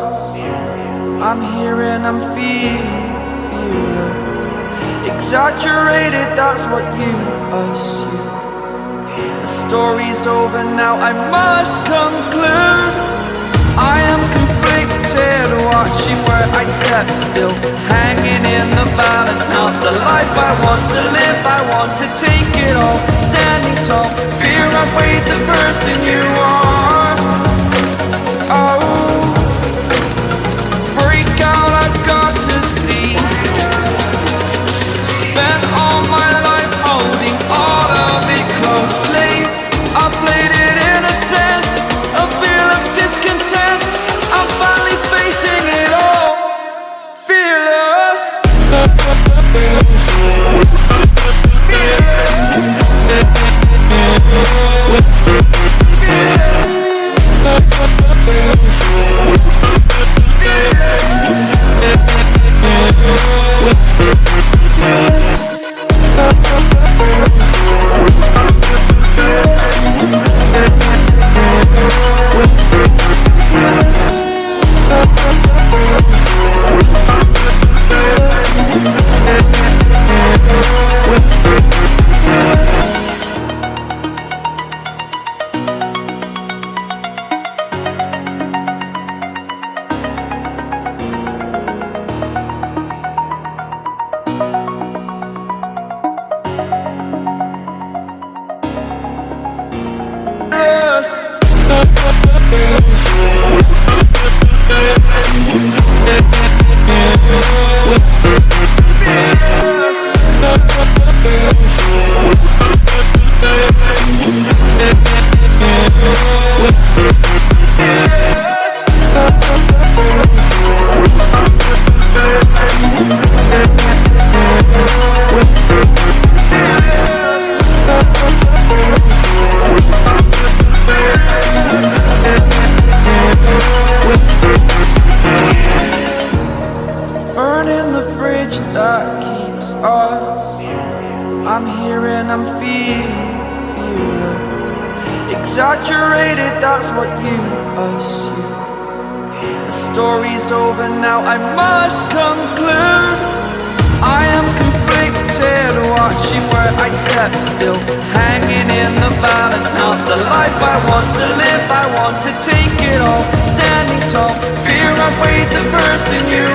I'm here and I'm feeling, fearless. Exaggerated, that's what you assume. The story's over now, I must conclude. I am conflicted, watching where I step still. Hanging in the balance, not the life I want to live. I want to take it all, standing tall. Fear I weighed the person you are. Fearless. Keeps us. I'm here and I'm feeling fearless. Exaggerated, that's what you assume. The story's over now, I must conclude. I am conflicted, watching where I step still, hanging in the balance. Not the life I want to live, I want to take it all, standing tall. Fear I've weighed the person you